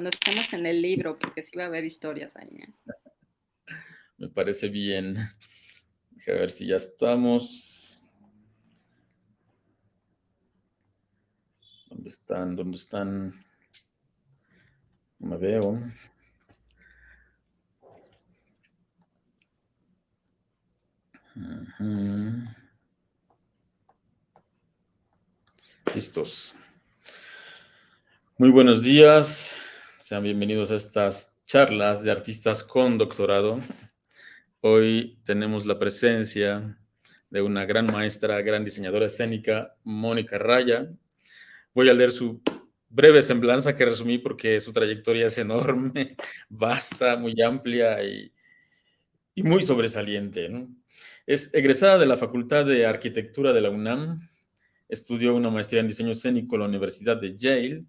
cuando estemos en el libro, porque sí va a haber historias ahí. ¿eh? Me parece bien. A ver si ya estamos. ¿Dónde están? ¿Dónde están? No me veo. Listos. Muy buenos días. Sean bienvenidos a estas charlas de artistas con doctorado. Hoy tenemos la presencia de una gran maestra, gran diseñadora escénica, Mónica Raya. Voy a leer su breve semblanza que resumí porque su trayectoria es enorme, vasta, muy amplia y, muy sobresaliente. Es egresada de la Facultad de Arquitectura de la UNAM, estudió una maestría en diseño escénico en la Universidad de Yale,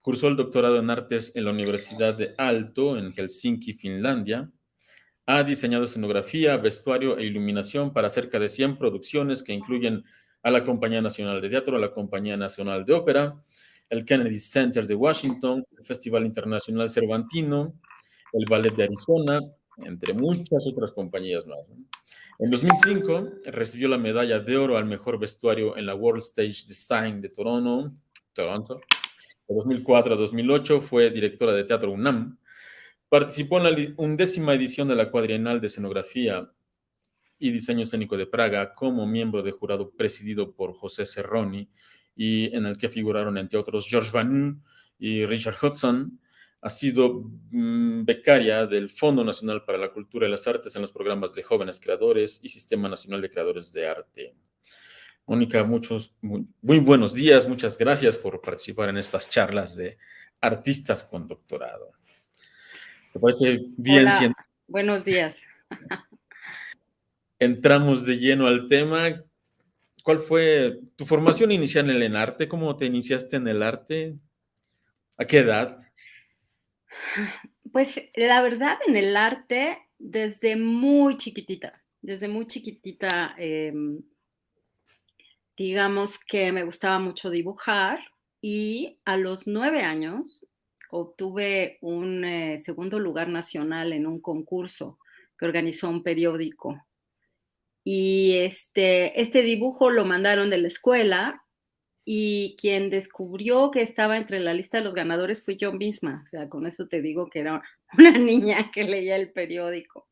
cursó el doctorado en artes en la Universidad de Alto en Helsinki, Finlandia, ha diseñado escenografía, vestuario e iluminación para cerca de 100 producciones que incluyen a la Compañía Nacional de Teatro, a la Compañía Nacional de Ópera, el Kennedy Center de Washington, el Festival Internacional Cervantino, el Ballet de Arizona, entre muchas otras compañías más. En 2005 recibió la medalla de oro al mejor vestuario en la World Stage Design de Toronto. Toronto. De 2004 a 2008 fue directora de Teatro UNAM. Participó en la undécima edición de la Cuadrienal de Escenografía y Diseño Escénico de Praga como miembro de jurado presidido por José Cerroni y en el que figuraron, entre otros, George Van y Richard Hudson ha sido mm, becaria del Fondo Nacional para la Cultura y las Artes en los programas de jóvenes creadores y Sistema Nacional de Creadores de Arte. Mónica, muchos, muy, buenos días, muchas gracias por participar en estas charlas de artistas con doctorado. ¿Te parece bien? Hola, buenos días. Entramos de lleno al tema. ¿Cuál fue tu formación inicial en el arte? ¿Cómo te iniciaste en el arte? ¿A qué edad? Pues la verdad en el arte, desde muy chiquitita, desde muy chiquitita, em, digamos que me gustaba mucho dibujar y a los nueve años obtuve un eh, segundo lugar nacional en un concurso que organizó un periódico. Y este, este dibujo lo mandaron de la escuela y quien descubrió que estaba entre la lista de los ganadores fui yo misma. O sea, con eso te digo que era una niña que leía el periódico.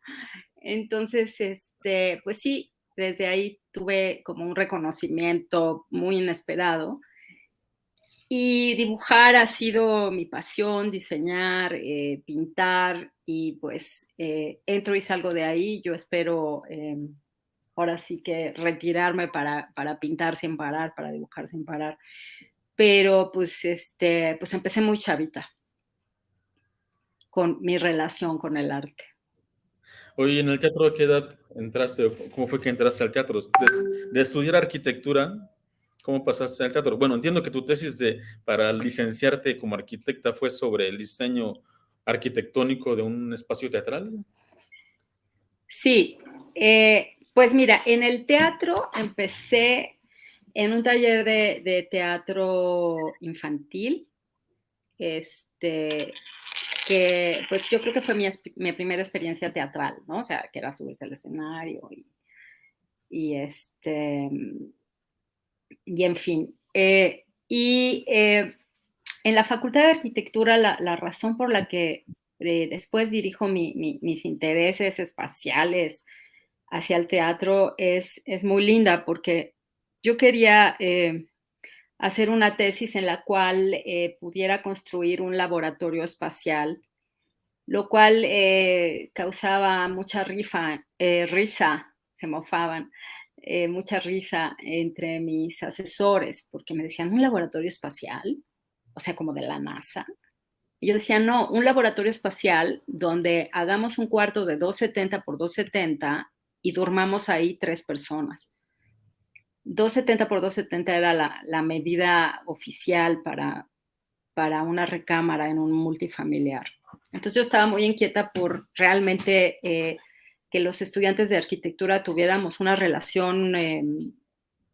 Entonces, este, pues sí, desde ahí tuve como un reconocimiento muy inesperado. Y dibujar ha sido mi pasión, diseñar, eh, pintar, y pues eh, entro y salgo de ahí. Yo espero em, ahora sí que retirarme para, pintar sin parar, para dibujar sin parar. Pero pues, este, pues empecé muy chavita con mi relación con el arte. Oye, ¿en el teatro de qué edad entraste? ¿Cómo fue que entraste al teatro? De, estudiar arquitectura, ¿cómo pasaste al teatro? Bueno, entiendo que tu tesis de, para licenciarte como arquitecta fue sobre el diseño arquitectónico de un espacio teatral. Sí, eh, pues mira, en el teatro empecé en un taller de, teatro infantil, este, que pues yo creo que fue mi, primera experiencia teatral, ¿no? O sea, que era subirse al escenario y, este, y en fin. Eh, y eh, en la Facultad de Arquitectura, la, razón por la que eh, después dirijo mis intereses espaciales, hacia el teatro es, es muy linda porque yo quería hacer una tesis en la cual eh, pudiera construir un laboratorio espacial, lo cual eh, causaba mucha rifa, risa, se mofaban, mucha risa entre mis asesores, porque me decían, ¿un laboratorio espacial? O sea, como de la NASA. Y yo decía, no, un laboratorio espacial donde hagamos un cuarto de 270 por 270 y durmamos ahí tres personas. 270 por 270 era la, medida oficial para, para una recámara en un multifamiliar. Entonces yo estaba muy inquieta por realmente eh, que los estudiantes de arquitectura tuviéramos una relación eh,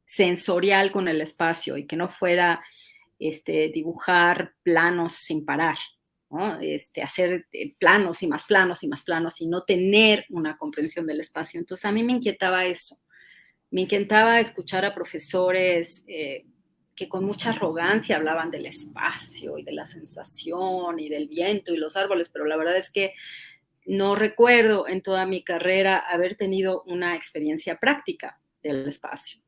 sensorial con el espacio y que no fuera este, dibujar planos sin parar, Este, hacer eh, planos y más planos y más planos y no tener una comprensión del espacio. Entonces a mí me inquietaba eso. Me inquietaba escuchar a profesores eh, que con mucha arrogancia hablaban del espacio y de la sensación y del viento y los árboles, pero la verdad es que no recuerdo en toda mi carrera haber tenido una experiencia práctica del espacio,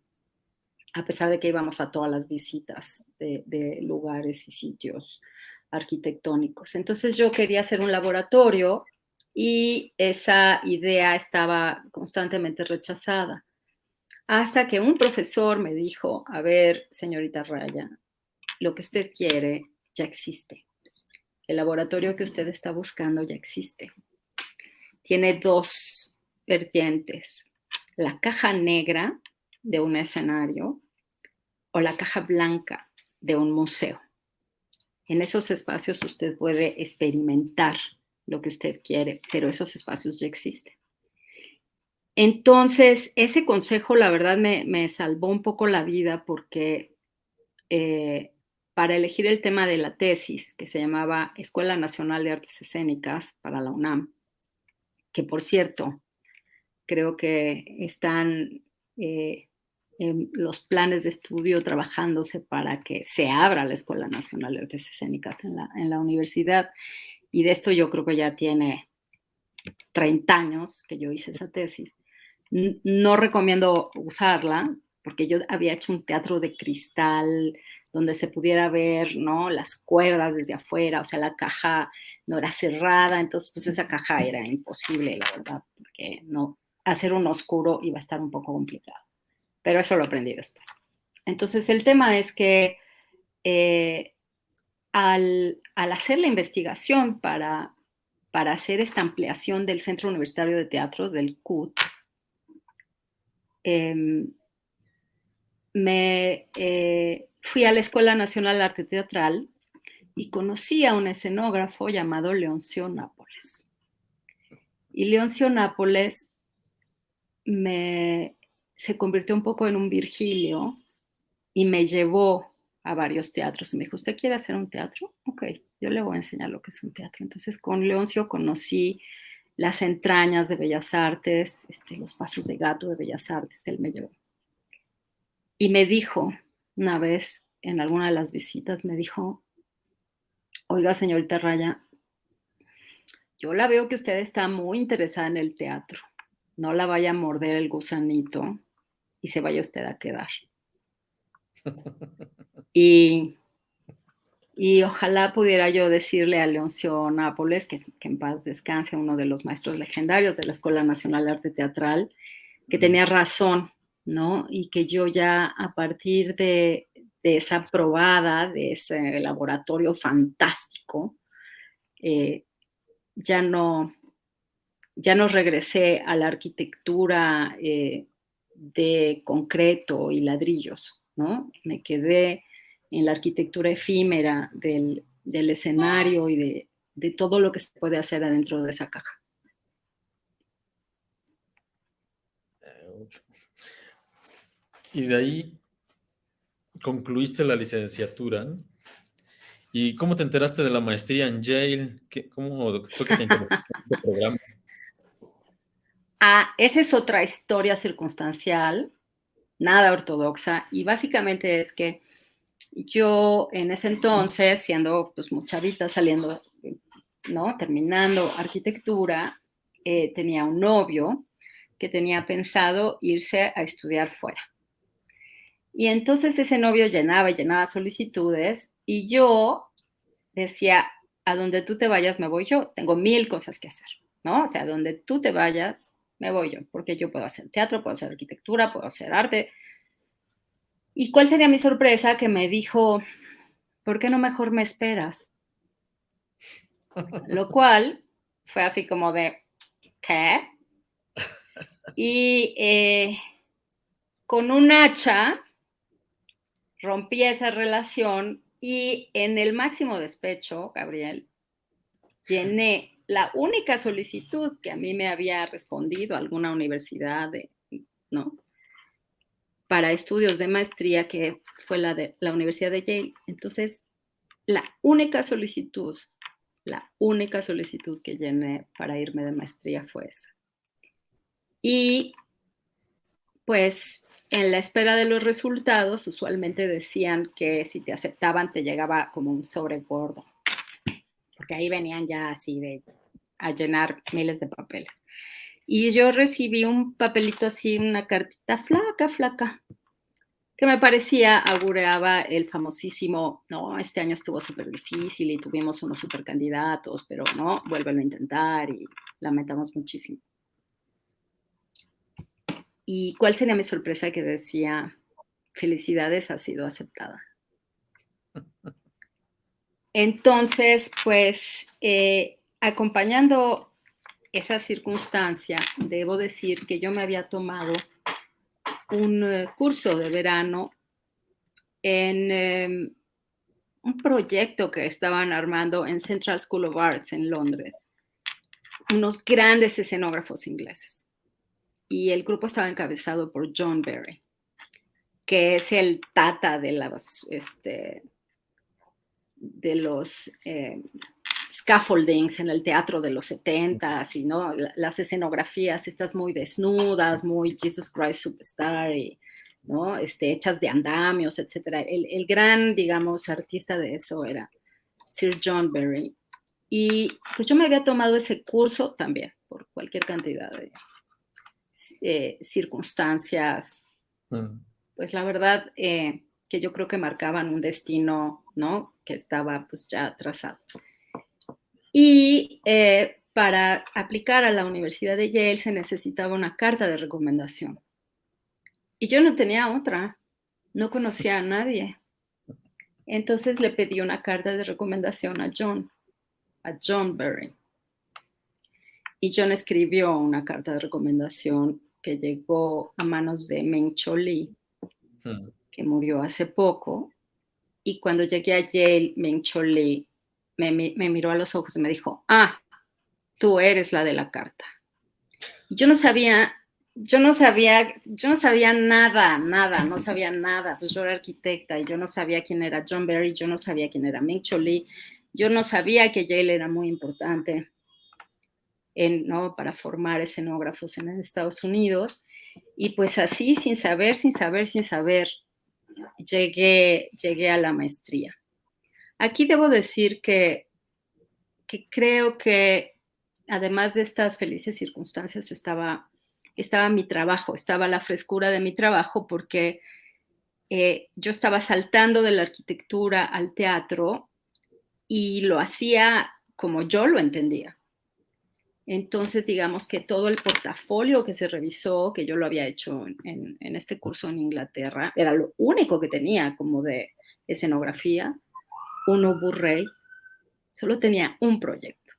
a pesar de que íbamos a todas las visitas de lugares y sitios arquitectónicos. Entonces yo quería hacer un laboratorio y esa idea estaba constantemente rechazada. Hasta que un profesor me dijo, a ver, señorita Raya, lo que usted quiere ya existe. El laboratorio que usted está buscando ya existe. Tiene dos vertientes, la caja negra de un escenario o la caja blanca de un museo. En esos espacios usted puede experimentar lo que usted quiere, pero esos espacios ya existen. Entonces, ese consejo, la verdad, me, salvó un poco la vida porque eh, para elegir el tema de la tesis, que se llamaba Escuela Nacional de Artes Escénicas para la UNAM, que por cierto, creo que están eh, los planes de estudio trabajándose para que se abra la Escuela Nacional de Artes Escénicas en la, en la universidad. Y de esto yo creo que ya tiene 30 años que yo hice esa tesis. No recomiendo usarla porque yo había hecho un teatro de cristal donde se pudiera ver, ¿no? Las cuerdas desde afuera, o sea, la caja no era cerrada, entonces pues esa caja era imposible, la verdad, porque no, hacer un oscuro iba a estar un poco complicado pero eso lo aprendí después. Entonces, el tema es que eh, al, hacer la investigación para, para hacer esta ampliación del Centro Universitario de Teatro, del CUT, em, me eh, fui a la Escuela Nacional de Arte Teatral y conocí a un escenógrafo llamado Leoncio Nápoles. Y Leoncio Nápoles me se convirtió un poco en un Virgilio y me llevó a varios teatros. Y me dijo, ¿usted quiere hacer un teatro? Ok, yo le voy a enseñar lo que es un teatro. Entonces con Leoncio conocí las entrañas de Bellas Artes, este, los pasos de gato de Bellas Artes, me llevó. Y me dijo una vez en alguna de las visitas, me dijo, oiga señorita Raya, yo la veo que usted está muy interesada en el teatro. No la vaya a morder el gusanito y se vaya usted a quedar. Y, y ojalá pudiera yo decirle a Leoncio Nápoles, que, que, en paz descanse, uno de los maestros legendarios de la Escuela Nacional de Arte Teatral, que tenía razón, ¿no? Y que yo ya a partir de, de esa probada, de ese laboratorio fantástico, eh, ya no, ya no regresé a la arquitectura eh, de concreto y ladrillos, ¿no? Me quedé en la arquitectura efímera del, escenario y de, todo lo que se puede hacer adentro de esa caja. Y de ahí concluiste la licenciatura. ¿Y cómo te enteraste de la maestría en Yale? ¿Cómo fue que te interesaste en este programa? Ah, esa es otra historia circunstancial, nada ortodoxa, y básicamente es que yo en ese entonces, siendo pues muchavita, saliendo, ¿no? Terminando arquitectura, eh, tenía un novio que tenía pensado irse a estudiar fuera. Y entonces ese novio llenaba y llenaba solicitudes y yo decía, a donde tú te vayas me voy yo, tengo mil cosas que hacer, ¿no? O sea, a donde tú te vayas me voy yo, porque yo puedo hacer teatro, puedo hacer arquitectura, puedo hacer arte. ¿Y cuál sería mi sorpresa? Que me dijo, ¿por qué no mejor me esperas? Lo cual fue así como de, ¿qué? Y eh, con un hacha rompí esa relación y en el máximo despecho, Gabriel, llené la única solicitud que a mí me había respondido alguna universidad, de, ¿no? Para estudios de maestría, que fue la de la Universidad de Yale. Entonces, la única solicitud La única solicitud que llené para irme de maestría fue esa. Y pues en la espera de los resultados, usualmente decían que si te aceptaban te llegaba como un sobre gordo, porque ahí venían ya así de a llenar miles de papeles. Y yo recibí un papelito así, una cartita flaca, flaca, que me parecía, augureaba el famosísimo, no, este año estuvo súper difícil y tuvimos unos super candidatos, pero no, vuélvelo a intentar y lamentamos muchísimo. ¿Y cuál sería mi sorpresa que decía, felicidades, ha sido aceptada? Entonces, pues, eh, acompañando esa circunstancia, debo decir que yo me había tomado un eh, curso de verano en em, un proyecto que estaban armando en Central School of Arts en Londres, unos grandes escenógrafos ingleses. Y el grupo estaba encabezado por John Berry, que es el tata de los, este, los em, scaffoldings en el teatro de los 70 y ¿no? las escenografías estas muy desnudas, muy Jesus Christ Superstar, y, ¿no? este, hechas de andamios, etc. El, el, gran, digamos, artista de eso era Sir John Berry. Y pues yo me había tomado ese curso también, por cualquier cantidad de eh, circunstancias, mm. pues la verdad eh, que yo creo que marcaban un destino, ¿no? Que estaba pues ya trazado. Y eh, para aplicar a la Universidad de Yale se necesitaba una carta de recomendación. Y yo no tenía otra, no conocía a nadie. Entonces le pedí una carta de recomendación a John, a John Berry. Y John escribió una carta de recomendación que llegó a manos de Meng Cho Lee, hmm. que murió hace poco. Y cuando llegué a Yale, Meng Cho Lee me, miró a los ojos y me dijo, ah, tú eres la de la carta. yo no sabía, yo no sabía, yo no sabía nada, nada, no sabía nada. Pues yo era arquitecta y yo no sabía quién era John Berry, yo no sabía quién era Ming Lee, yo no sabía que Yale era muy importante en, ¿no? para formar escenógrafos en Estados Unidos. Y pues así, sin saber, sin saber, sin saber, llegué, llegué a la maestría. Aquí debo decir que, que creo que además de estas felices circunstancias estaba, estaba mi trabajo, estaba la frescura de mi trabajo porque eh, yo estaba saltando de la arquitectura al teatro y lo hacía como yo lo entendía. Entonces, digamos que todo el portafolio que se revisó, que yo lo había hecho en, en este curso en Inglaterra, era lo único que tenía como de escenografía un Ubu Rey, solo tenía un proyecto.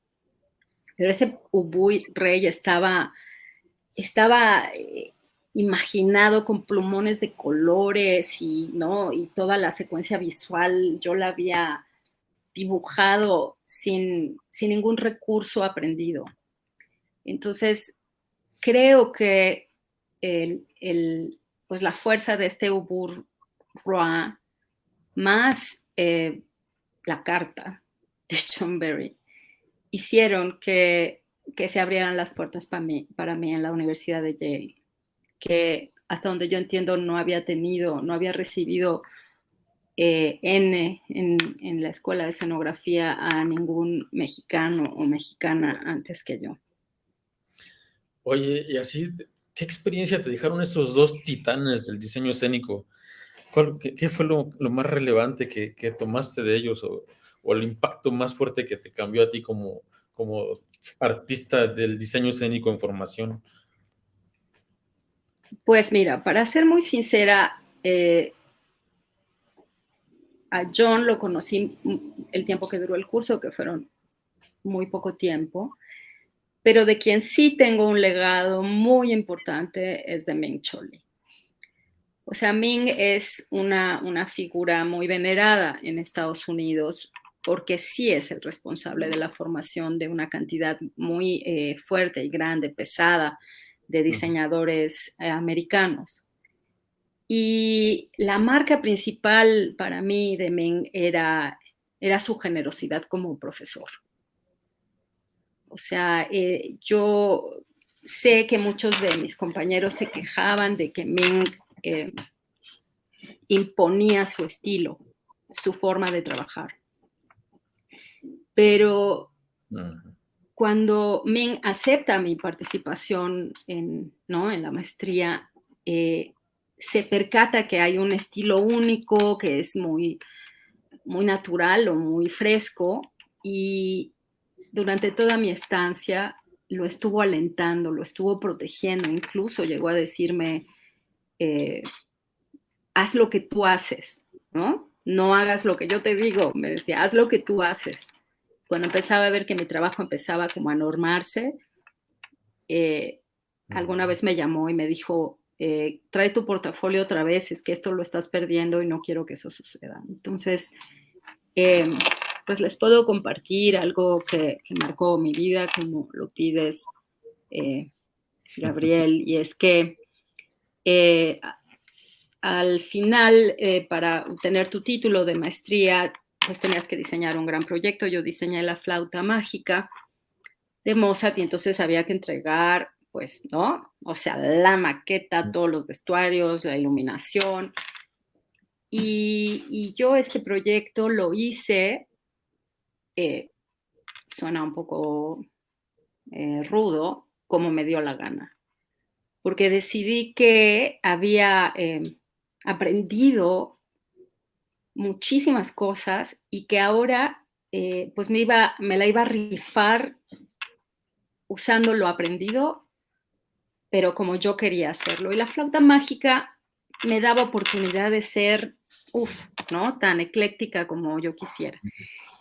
Pero ese Ubu Rey estaba, estaba eh, imaginado con plumones de colores y, ¿no? y toda la secuencia visual yo la había dibujado sin, sin ningún recurso aprendido. Entonces, creo que el, pues la fuerza de este Ubur Roa, más eh, la carta de John hicieron que, que se abrieran las puertas para mí, para mí en la Universidad de Yale, que hasta donde yo entiendo no había tenido, no había recibido eh, N en, en, la escuela de escenografía a ningún mexicano o mexicana antes que yo. Oye, y así, ¿qué experiencia te dejaron estos dos titanes del diseño escénico? Qué, fue lo, más relevante que, tomaste de ellos o, el impacto más fuerte que te cambió a ti como, artista del diseño escénico en formación? Pues mira, para ser muy sincera, eh, a John lo conocí el tiempo que duró el curso, que fueron muy poco tiempo, pero de quien sí tengo un legado muy importante es de Meng Choli. O sea, Ming es una, figura muy venerada en Estados Unidos porque sí es el responsable de la formación de una cantidad muy eh, fuerte y grande, pesada, de diseñadores eh, americanos. Y la marca principal para mí de Ming era, era su generosidad como profesor. O sea, eh, yo sé que muchos de mis compañeros se quejaban de que Ming eh, imponía su estilo, su forma de trabajar. Pero cuando Ming acepta mi participación en, ¿no? en la maestría, eh, se percata que hay un estilo único, que es muy, muy natural o muy fresco, y durante toda mi estancia lo estuvo alentando, lo estuvo protegiendo, incluso llegó a decirme, eh, haz lo que tú haces, ¿no? No hagas lo que yo te digo, me decía, haz lo que tú haces. Cuando empezaba a ver que mi trabajo empezaba como a normarse, eh, alguna vez me llamó y me dijo, eh, trae tu portafolio otra vez, es que esto lo estás perdiendo y no quiero que eso suceda. Entonces, em, pues les puedo compartir algo que, marcó mi vida, como lo pides, Gabriel, y es que eh, al final, para obtener tu título de maestría, pues tenías que diseñar un gran proyecto. Yo diseñé la flauta mágica de Mozart y entonces había que entregar pues, ¿no? O sea, la maqueta, todos los vestuarios, la iluminación. Y, yo este proyecto lo hice, eh, suena un poco eh, rudo, como me dio la gana, porque decidí que había em, aprendido muchísimas cosas y que ahora eh, pues me, iba, me la iba a rifar usando lo aprendido pero como yo quería hacerlo. Y la flauta mágica me daba oportunidad de ser, uff, ¿no? Tan ecléctica como yo quisiera.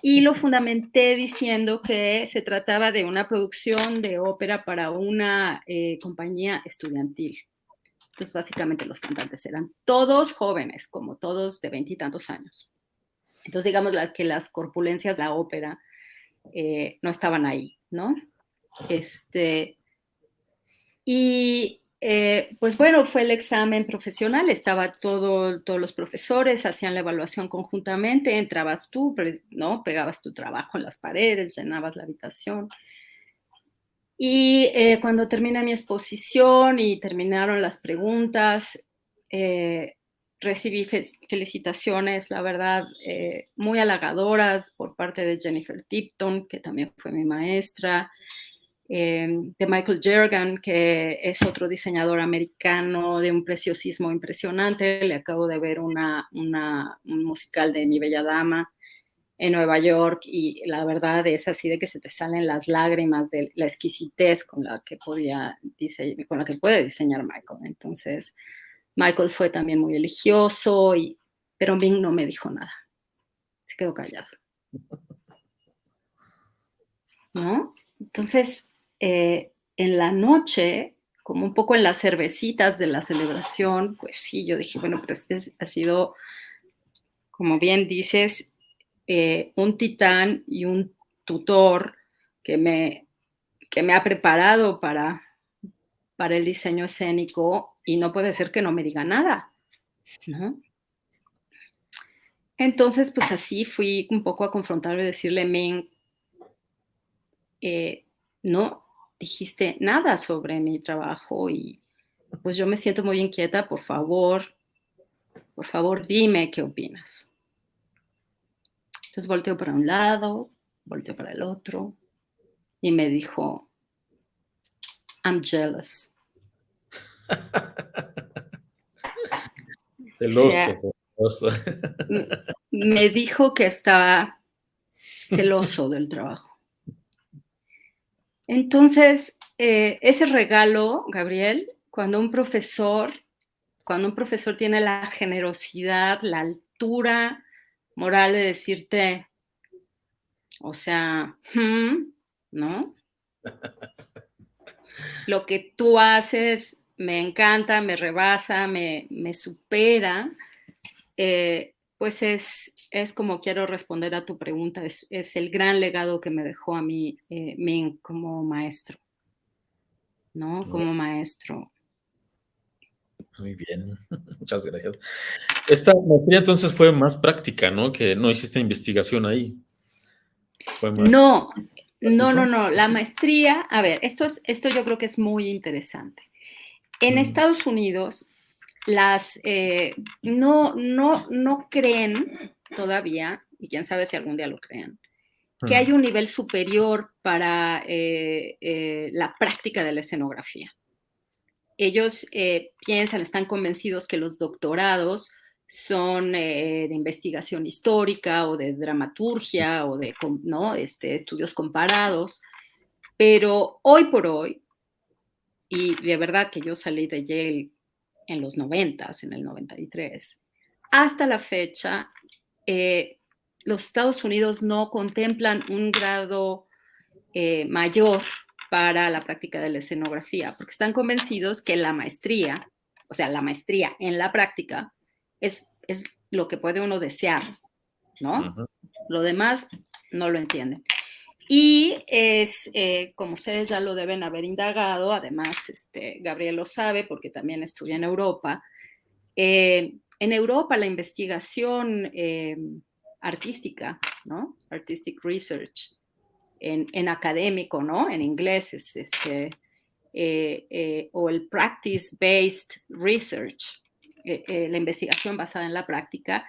Y lo fundamenté diciendo que se trataba de una producción de ópera para una eh, compañía estudiantil. Entonces, básicamente los cantantes eran todos jóvenes, como todos de veintitantos años. Entonces, digamos que las corpulencias de la ópera eh, no estaban ahí, ¿no? Este, y eh, pues bueno, fue el examen profesional, estaba todo, todos los profesores, hacían la evaluación conjuntamente, entrabas tú, ¿no? Pegabas tu trabajo en las paredes, llenabas la habitación. Y eh, cuando termina mi exposición y terminaron las preguntas, eh, recibí felicitaciones, la verdad, muy halagadoras por parte de Jennifer Tipton, que también fue mi maestra, Em, de Michael Jergan, que es otro diseñador americano de un preciosismo impresionante. Le acabo de ver una, un musical de Mi Bella Dama en Nueva York y la verdad es así de que se te salen las lágrimas de la exquisitez con la que podía con la que puede diseñar Michael. Entonces, Michael fue también muy religioso, y, pero Ming no me dijo nada. Se quedó callado. ¿No? Entonces, eh, en la noche, como un poco en las cervecitas de la celebración, pues sí, yo dije, bueno, pero este ha sido, como bien dices, eh, un titán y un tutor que me, que me ha preparado para, para el diseño escénico y no puede ser que no me diga nada, Entonces, pues así fui un poco a confrontarlo y decirle, men, eh, no, dijiste nada sobre mi trabajo y pues yo me siento muy inquieta, por favor, por favor dime qué opinas. Entonces volteó para un lado, volteó para el otro y me dijo, I'm jealous. celoso, me dijo que estaba celoso del trabajo. Entonces, eh, ese regalo, Gabriel, cuando un profesor, cuando un profesor tiene la generosidad, la altura moral de decirte, o sea, hmm", ¿no? Lo que tú haces me encanta, me rebasa, me, me supera. Eh, pues es, es como quiero responder a tu pregunta, es, el gran legado que me dejó a mí eh, como maestro, ¿no? Como maestro. Muy bien, muchas gracias. Esta materia entonces fue más práctica, ¿no? Que no hiciste investigación ahí. No, No, no, no, la maestría, a ver, esto, es, esto yo creo que es muy interesante. En mm. Estados Unidos, las, eh, no, no, no creen todavía, y quién sabe si algún día lo crean, que mm. hay un nivel superior para eh, eh, la práctica de la escenografía. Ellos piensan, están convencidos que los doctorados son de investigación histórica o de dramaturgia o de ¿no? este, estudios comparados, pero hoy por hoy, y de verdad que yo salí de Yale en los 90, en el 93, hasta la fecha, eh, los Estados Unidos no contemplan un grado eh, mayor para la práctica de la escenografía, porque están convencidos que la maestría, o sea, la maestría en la práctica, es, es lo que puede uno desear, ¿no? Lo demás no lo entienden. Y es, eh, como ustedes ya lo deben haber indagado, además este, Gabriel lo sabe porque también estudia en Europa, eh, en Europa la investigación eh, artística, ¿no? Artistic Research, en, en, académico, ¿no? En inglés es este, o el Practice-Based Research, la investigación basada en la práctica,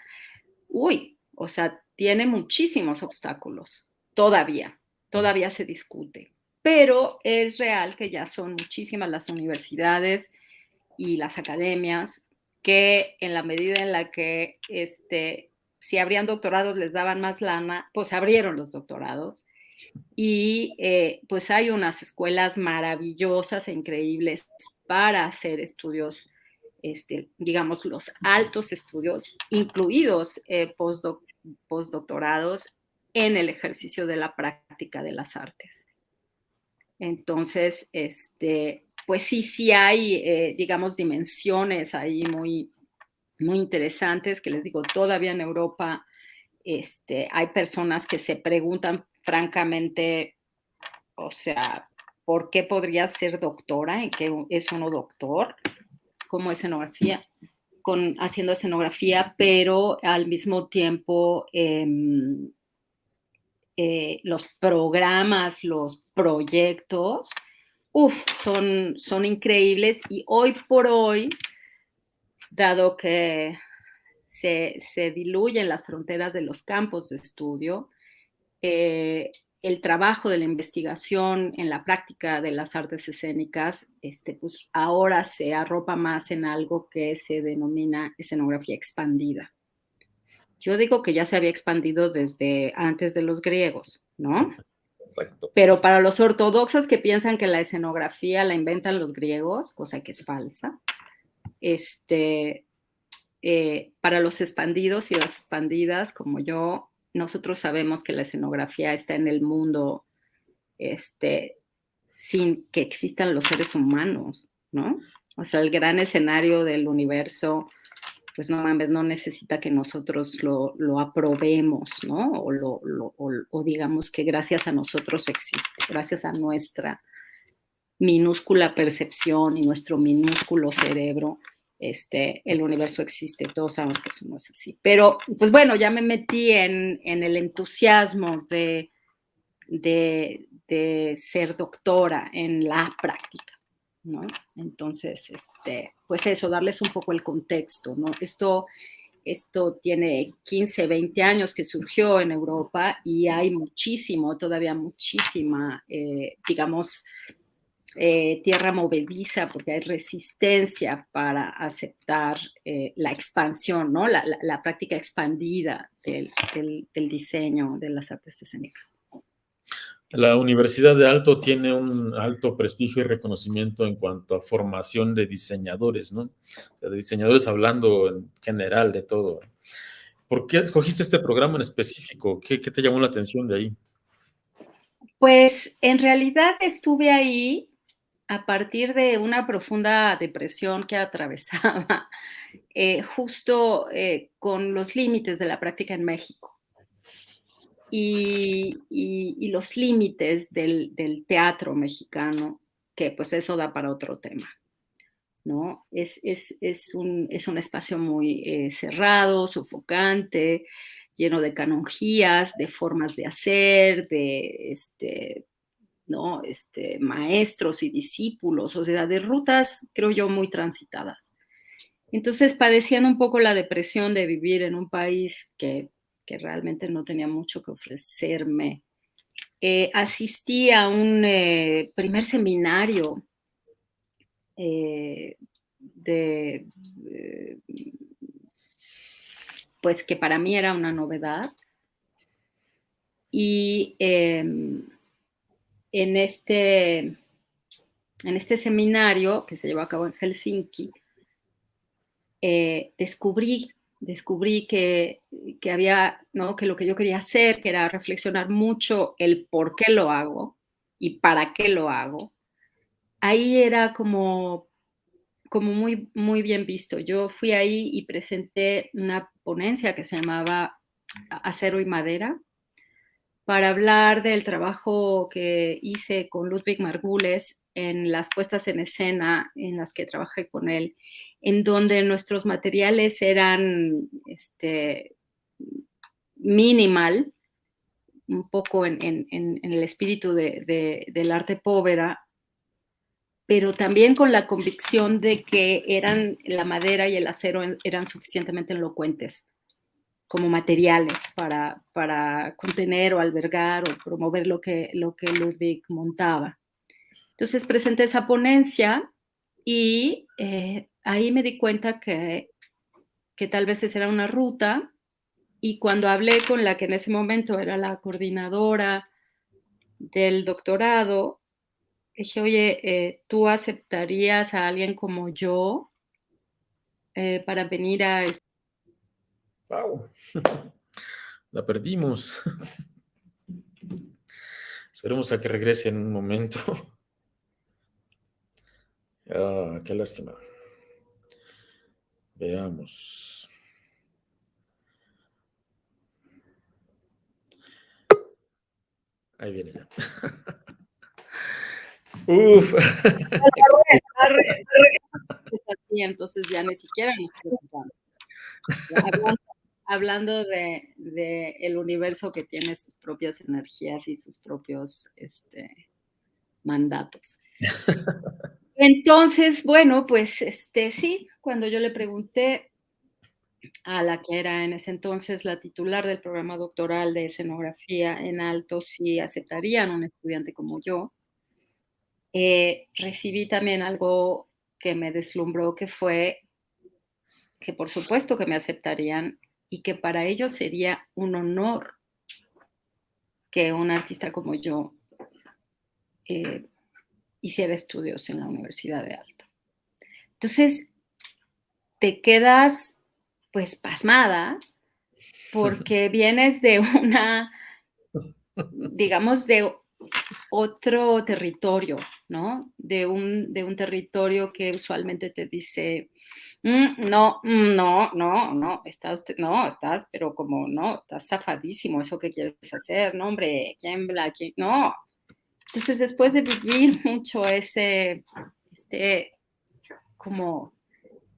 uy, o sea, tiene muchísimos obstáculos todavía, todavía se discute, pero es real que ya son muchísimas las universidades y las academias que en la medida en la que este, si habrían doctorados les daban más lana, pues abrieron los doctorados. Y eh, pues hay unas escuelas maravillosas e increíbles para hacer estudios, este, digamos, los altos estudios, incluidos eh, postdoctorados en el ejercicio de la práctica de las artes. Entonces, este, pues sí, sí hay, eh, digamos, dimensiones ahí muy, muy interesantes que les digo, todavía en Europa este, hay personas que se preguntan francamente, o sea, ¿por qué podría ser doctora? ¿En qué es uno doctor? Como escenografía, con, haciendo escenografía, pero al mismo tiempo em, eh, los programas, los proyectos, uff, son, son increíbles y hoy por hoy, dado que se, diluyen las fronteras de los campos de estudio, eh, el trabajo de la investigación en la práctica de las artes escénicas, este, pues ahora se arropa más en algo que se denomina escenografía expandida. Yo digo que ya se había expandido desde antes de los griegos, ¿no? Exacto. Pero para los ortodoxos que piensan que la escenografía la inventan los griegos, cosa que es falsa, este, eh, para los expandidos y las expandidas, como yo, nosotros sabemos que la escenografía está en el mundo este, sin que existan los seres humanos, ¿no? O sea, el gran escenario del universo pues no no necesita que nosotros lo, lo aprobemos, ¿no? O, digamos que gracias a nosotros existe, gracias a nuestra minúscula percepción y nuestro minúsculo cerebro, este, el universo existe, todos sabemos que eso no es así. Pero, pues bueno, ya me metí en, en el entusiasmo de, de ser doctora en la práctica. ¿No? Entonces, este, pues eso, darles un poco el contexto, ¿no? Esto, esto tiene 15, 20 años que surgió en Europa y hay muchísimo, todavía muchísima, eh, digamos, eh, tierra movediza porque hay resistencia para aceptar eh, la expansión, ¿no? La, práctica expandida del, del diseño de las artes escénicas. La Universidad de Alto tiene un alto prestigio y reconocimiento en cuanto a formación de diseñadores, ¿no? de diseñadores hablando en general de todo. ¿Por qué escogiste este programa en específico? ¿Qué, te llamó la atención de ahí? Pues en realidad estuve ahí a partir de una profunda depresión que atravesaba eh, justo eh, con los límites de la práctica en México y, los límites del, teatro mexicano, que pues eso da para otro tema. ¿no? Es, un, espacio muy eh, cerrado, sofocante, lleno de canonjías, de formas de hacer, de este, ¿no? este, maestros y discípulos, o sea, de rutas, creo yo, muy transitadas. Entonces padecían un poco la depresión de vivir en un país que, que realmente no tenía mucho que ofrecerme. Eh, asistí a un eh, primer seminario eh, de, pues que para mí era una novedad. Y em, en, este, en este seminario que se llevó a cabo en Helsinki, descubrí, descubrí que, que, había, ¿no? que lo que yo quería hacer, que era reflexionar mucho el por qué lo hago y para qué lo hago, ahí era como como muy, muy bien visto. Yo fui ahí y presenté una ponencia que se llamaba Acero y Madera para hablar del trabajo que hice con Ludwig Margules en las puestas en escena en las que trabajé con él, en donde nuestros materiales eran este, minimal, un poco en, el espíritu del arte povera, pero también con la convicción de que eran la madera y el acero eran suficientemente elocuentes como materiales para, para contener o albergar o promover lo que, lo que Ludwig montaba. Entonces presenté esa ponencia y eh, ahí me di cuenta que, que tal vez esa era una ruta y cuando hablé con la que en ese momento era la coordinadora del doctorado, dije, oye, eh, ¿tú aceptarías a alguien como yo eh, para venir a... ¡Wow! La perdimos. Esperemos a que regrese en un momento. Ah, qué lástima. Veamos. Ahí viene ya. Uf. entonces ya ni siquiera nos preocupamos. Hablando, de, el universo que tiene sus propias energías y sus propios este, mandatos. Entonces, bueno, pues este sí, cuando yo le pregunté a la que era en ese entonces la titular del programa doctoral de escenografía en alto si aceptarían un estudiante como yo, eh, recibí también algo que me deslumbró, que fue que por supuesto que me aceptarían y que para ellos sería un honor que un artista como yo eh, hiciera estudios en la Universidad de Alto. Entonces, te quedas pues pasmada porque vienes de una, digamos, de otro territorio, ¿no? De un, de un territorio que usualmente te dice, mm, no, mm, no, no, no, está usted, no, estás, pero como, no, estás zafadísimo, eso que quieres hacer, no, hombre, ¿quién, quién? No. Entonces, después de vivir mucho ese, este, como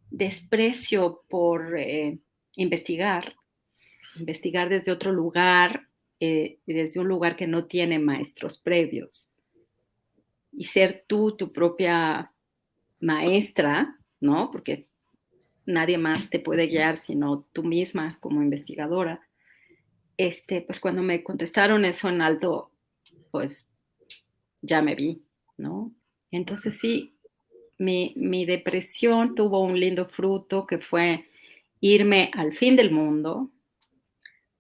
desprecio por eh, investigar, investigar desde otro lugar, eh, desde un lugar que no tiene maestros previos. Y ser tú tu propia maestra, ¿no? Porque nadie más te puede guiar sino tú misma como investigadora. Este, pues cuando me contestaron eso en alto, pues ya me vi, ¿no? Entonces sí, mi, mi depresión tuvo un lindo fruto que fue irme al fin del mundo,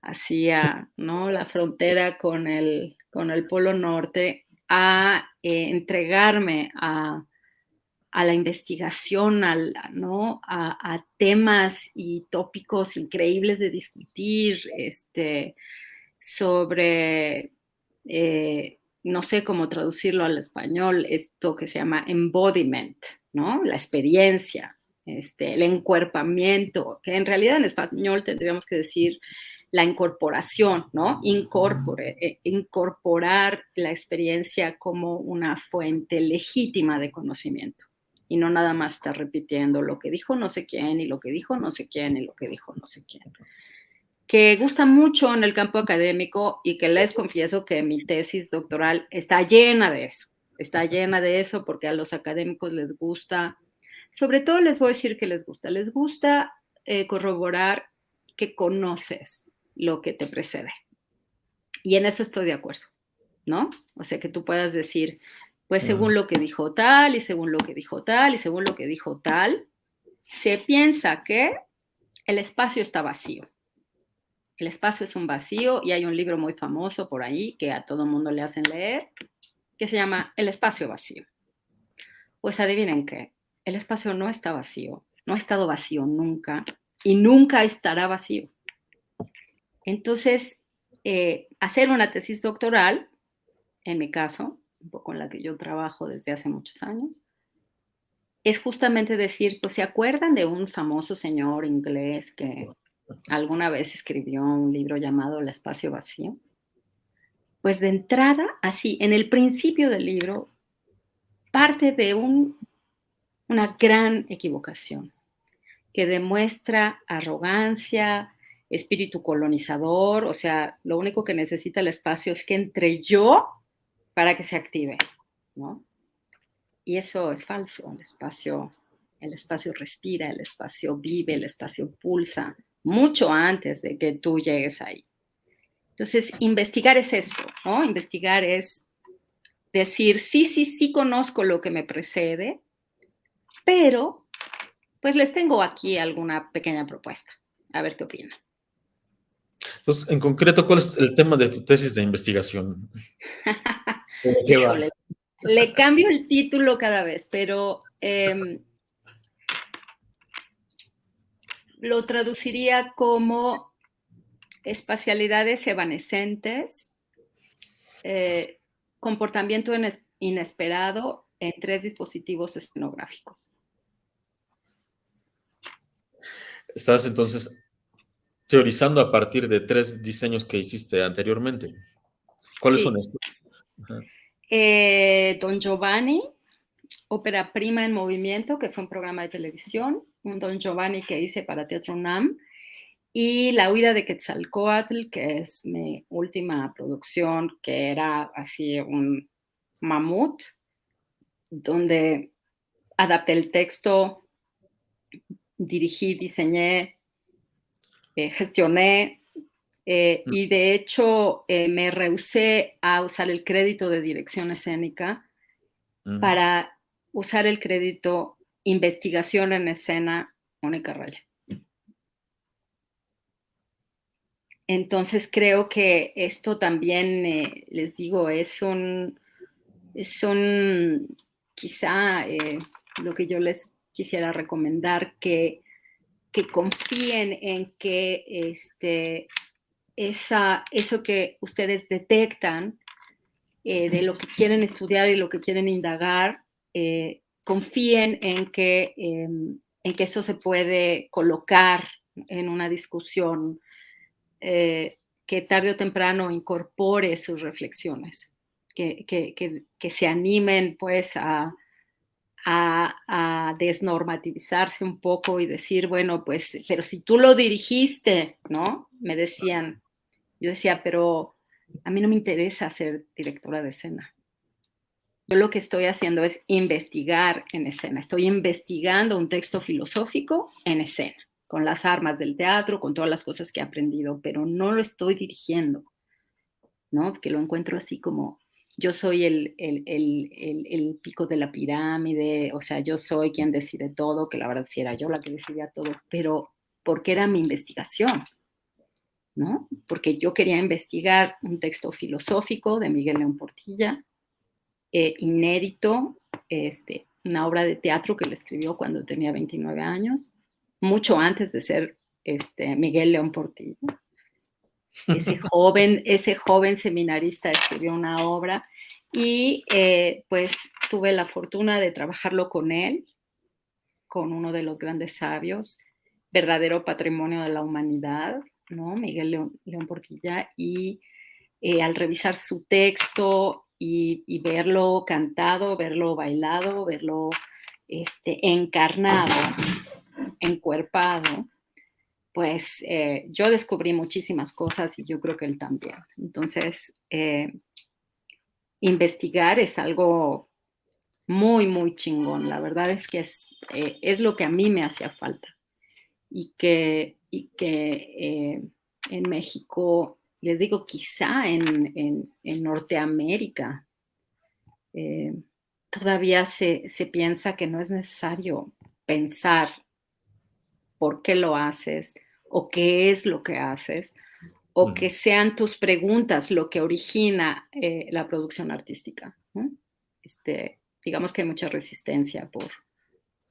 hacia ¿no? la frontera con el, con el Polo Norte a eh, entregarme a, la investigación, al, ¿no? A, temas y tópicos increíbles de discutir este, sobre, eh, no sé cómo traducirlo al español, esto que se llama embodiment, ¿no? la experiencia, este, el encuerpamiento, que en realidad en español tendríamos que decir la incorporación, ¿no? Incorpore, eh, incorporar la experiencia como una fuente legítima de conocimiento y no nada más estar repitiendo lo que dijo no sé quién y lo que dijo no sé quién y lo que dijo no sé quién. Que gusta mucho en el campo académico y que les confieso que mi tesis doctoral está llena de eso, está llena de eso porque a los académicos les gusta, sobre todo les voy a decir que les gusta, les gusta eh, corroborar que conoces lo que te precede. Y en eso estoy de acuerdo, ¿no? O sea, que tú puedas decir, pues según lo que dijo tal y según lo que dijo tal y según lo que dijo tal, se piensa que el espacio está vacío el espacio es un vacío y hay un libro muy famoso por ahí que a todo mundo le hacen leer, que se llama El espacio vacío. Pues adivinen qué, el espacio no está vacío, no ha estado vacío nunca y nunca estará vacío. Entonces, eh, hacer una tesis doctoral, en mi caso, un poco en la que yo trabajo desde hace muchos años, es justamente decir, pues se acuerdan de un famoso señor inglés que alguna vez escribió un libro llamado El espacio vacío. Pues de entrada, así, en el principio del libro, parte de un, una gran equivocación que demuestra arrogancia, espíritu colonizador, o sea, lo único que necesita el espacio es que entre yo para que se active, ¿no? Y eso es falso, el espacio, el espacio respira, el espacio vive, el espacio pulsa, mucho antes de que tú llegues ahí. Entonces, investigar es esto, ¿no? Investigar es decir, sí, sí, sí conozco lo que me precede, pero pues les tengo aquí alguna pequeña propuesta. A ver qué opinan. Entonces, en concreto, ¿cuál es el tema de tu tesis de investigación? le cambio el título cada vez, pero em, lo traduciría como espacialidades evanescentes, eh, comportamiento inesperado en tres dispositivos escenográficos. Estás entonces teorizando a partir de tres diseños que hiciste anteriormente. ¿Cuáles son estos? Eh, Don Giovanni, Ópera Prima en Movimiento, que fue un programa de televisión un Don Giovanni que hice para Teatro UNAM, y La huida de Quetzalcoatl, que es mi última producción, que era así un mamut, donde adapté el texto, dirigí, diseñé, eh, gestioné, eh, mm. y de hecho eh, me rehusé a usar el crédito de dirección escénica mm. para usar el crédito investigación en escena, Mónica Raya. Entonces creo que esto también, eh, les digo, es un, es un quizá eh, lo que yo les quisiera recomendar, que, que confíen en que este, esa, eso que ustedes detectan eh, de lo que quieren estudiar y lo que quieren indagar, confíen en que, em, en que eso se puede colocar en una discusión eh, que tarde o temprano incorpore sus reflexiones, que, que, se animen pues a, a, desnormativizarse un poco y decir, bueno, pues, pero si tú lo dirigiste, ¿no? Me decían, yo decía, pero a mí no me interesa ser directora de escena. Yo lo que estoy haciendo es investigar en escena. Estoy investigando un texto filosófico en escena, con las armas del teatro, con todas las cosas que he aprendido, pero no lo estoy dirigiendo, ¿no? Que lo encuentro así como yo soy el, el, pico de la pirámide, o sea, yo soy quien decide todo, que la verdad sí era yo la que decidía todo, pero porque era mi investigación, ¿no? Porque yo quería investigar un texto filosófico de Miguel León Portilla, eh, inédito, este, una obra de teatro que le escribió cuando tenía 29 años, mucho antes de ser este, Miguel León Portillo. Ese joven, ese joven seminarista escribió una obra y eh, pues tuve la fortuna de trabajarlo con él, con uno de los grandes sabios, verdadero patrimonio de la humanidad, ¿no? Miguel León, Portilla, y eh, al revisar su texto y, verlo cantado, verlo bailado, verlo este, encarnado, encuerpado, pues eh, yo descubrí muchísimas cosas y yo creo que él también. Entonces, eh, investigar es algo muy, muy chingón. La verdad es que es, eh, es lo que a mí me hacía falta. Y que, y que en México, les digo, quizá en, en, Norteamérica, todavía se, se piensa que no es necesario pensar por qué lo haces o qué es lo que haces, o que sean tus preguntas lo que origina eh, la producción artística. Este, digamos que hay mucha resistencia por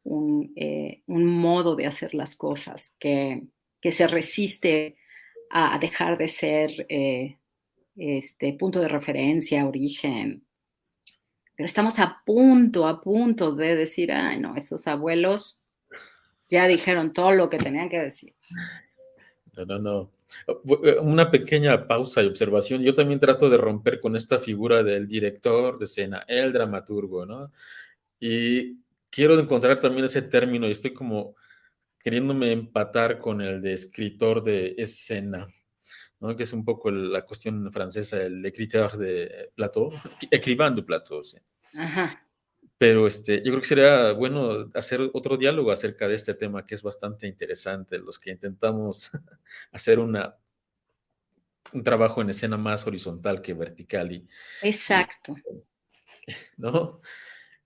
un, eh, modo de hacer las cosas que, se resiste a dejar de ser eh, este punto de referencia, origen. Pero estamos a punto, a punto de decir, ay, no, esos abuelos ya dijeron todo lo que tenían que decir. No, no, no. Una pequeña pausa y observación. Yo también trato de romper con esta figura del director de escena, el dramaturgo, ¿no? Y quiero encontrar también ese término y estoy como queriéndome empatar con el de escritor de escena, ¿no? Que es un poco la cuestión francesa, el escritor de plateau, escribán de sí. Ajá. Pero este, yo creo que sería bueno hacer otro diálogo acerca de este tema que es bastante interesante, los que intentamos hacer una, un trabajo en escena más horizontal que vertical. Y, Exacto. ¿No?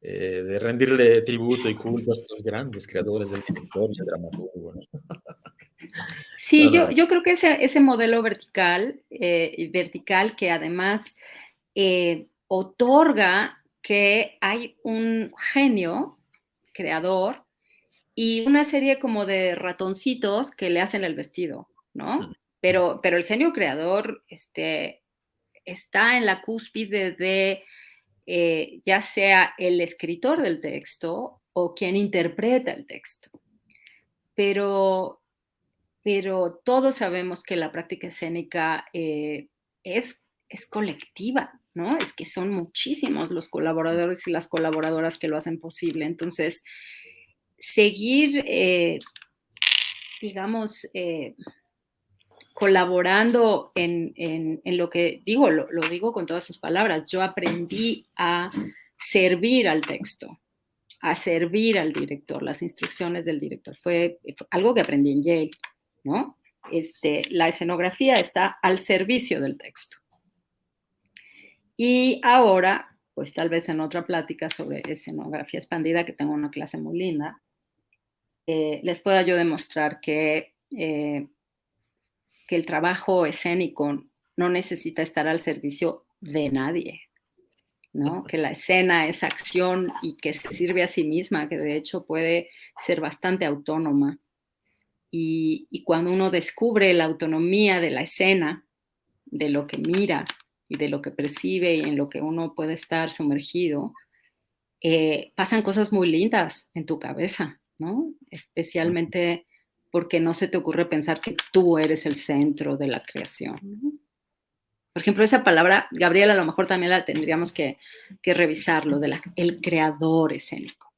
Eh, de rendirle tributo y culto a estos grandes creadores del director y del dramaturgo. Sí, yo, yo creo que ese, ese modelo vertical, eh, vertical que además eh, otorga que hay un genio creador y una serie como de ratoncitos que le hacen el vestido, ¿no? Pero, pero el genio creador este, está en la cúspide de eh, ya sea el escritor del texto o quien interpreta el texto. Pero, pero todos sabemos que la práctica escénica eh, es, es colectiva, ¿no? Es que son muchísimos los colaboradores y las colaboradoras que lo hacen posible. Entonces, seguir, eh, digamos, colaborando en, lo que digo, lo, digo con todas sus palabras, yo aprendí a servir al texto, a servir al director, las instrucciones del director. Fue, algo que aprendí en Yale, ¿no? Este, la escenografía está al servicio del texto. Y ahora, pues tal vez en otra plática sobre escenografía expandida, que tengo una clase muy linda, eh, les pueda yo demostrar que, eh, que el trabajo escénico no necesita estar al servicio de nadie, ¿no? Que la escena es acción y que se sirve a sí misma, que de hecho puede ser bastante autónoma. Y, y cuando uno descubre la autonomía de la escena, de lo que mira, y de lo que percibe y en lo que uno puede estar sumergido, eh, pasan cosas muy lindas en tu cabeza, ¿no? Especialmente porque no se te ocurre pensar que tú eres el centro de la creación. Por ejemplo, esa palabra, Gabriela, a lo mejor también la tendríamos que, que revisarlo, de el creador escénico.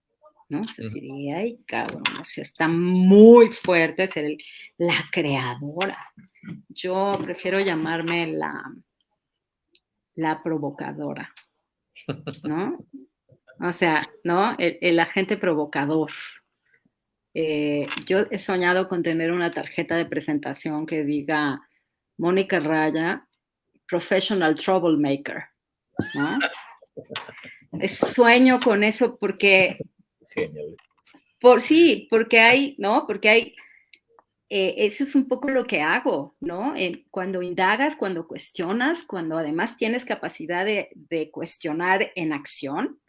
¿no? Se diría, ay, cabrón, o sea, está muy fuerte ser la creadora. Yo prefiero llamarme la, la provocadora, ¿no? O sea, ¿no? El, agente provocador. Eh, yo he soñado con tener una tarjeta de presentación que diga Mónica Raya, Professional Troublemaker, ¿no? sueño con eso porque... Genial. Por, sí, porque hay, ¿no? Porque hay eh, eso es un poco lo que hago, ¿no? cuando indagas, cuando cuestionas, cuando además tienes capacidad de, cuestionar en acción,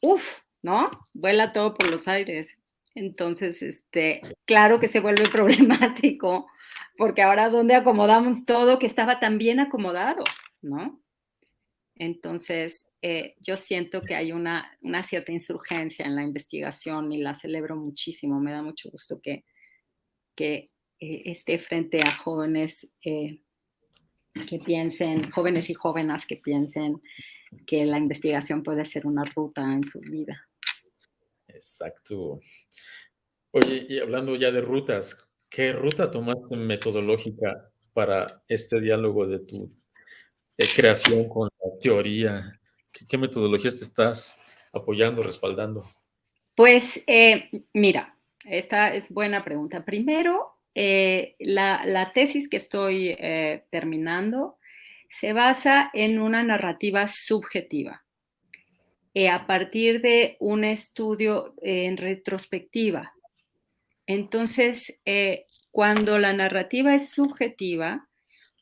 uff, ¿no? Vuela todo por los aires. Entonces, este, claro que se vuelve problemático, porque ahora dónde acomodamos todo que estaba tan bien acomodado, ¿no? Entonces, eh, yo siento que hay una, una, cierta insurgencia en la investigación y la celebro muchísimo. Me da mucho gusto que, que eh, esté frente a jóvenes eh, que piensen, jóvenes y jóvenes que piensen que la investigación puede ser una ruta en su vida. Exacto. Oye, y hablando ya de rutas, ¿Qué ruta tomaste metodológica para este diálogo de tu eh, creación con la teoría? ¿Qué, metodologías te estás apoyando, respaldando? Pues eh, mira, esta es buena pregunta. Primero, eh, la, tesis que estoy terminando se basa en una narrativa subjetiva. A partir de un estudio en retrospectiva entonces, eh, cuando la narrativa es subjetiva,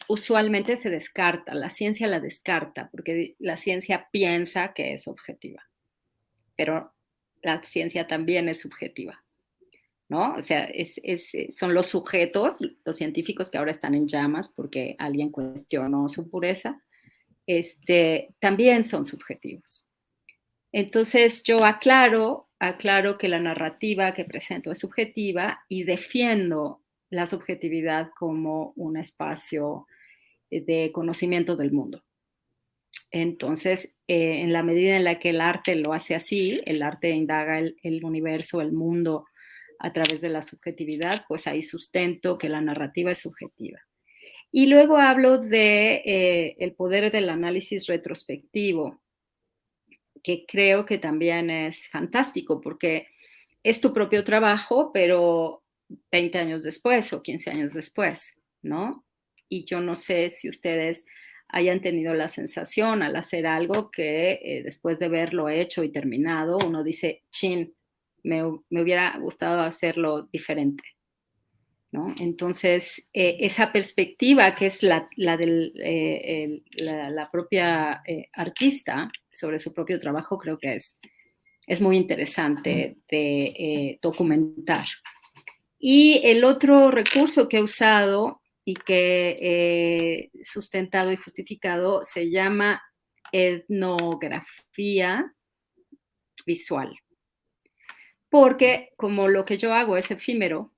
usualmente se descarta, la ciencia la descarta, porque la ciencia piensa que es objetiva, pero la ciencia también es subjetiva, ¿no? O sea, son los sujetos, los científicos que ahora están en llamas porque alguien cuestionó su pureza, este, también son subjetivos. Entonces yo aclaro aclaro que la narrativa que presento es subjetiva y defiendo la subjetividad como un espacio de conocimiento del mundo. Entonces, eh, en la medida en la que el arte lo hace así, el arte indaga el, universo, el mundo a través de la subjetividad, pues ahí sustento que la narrativa es subjetiva. Y luego hablo de eh, el poder del análisis retrospectivo, que creo que también es fantástico porque es tu propio trabajo, pero 20 años después o 15 años después, ¿no? Y yo no sé si ustedes hayan tenido la sensación al hacer algo que eh, después de verlo hecho y terminado, uno dice, chin, me, me hubiera gustado hacerlo diferente. Entonces, eh, esa perspectiva que es la, la, del, eh, la, propia eh, artista sobre su propio trabajo, creo que es, es muy interesante de documentar. Y el otro recurso que he usado y que he sustentado y justificado se llama etnografía visual. Porque como lo que yo hago es efímero,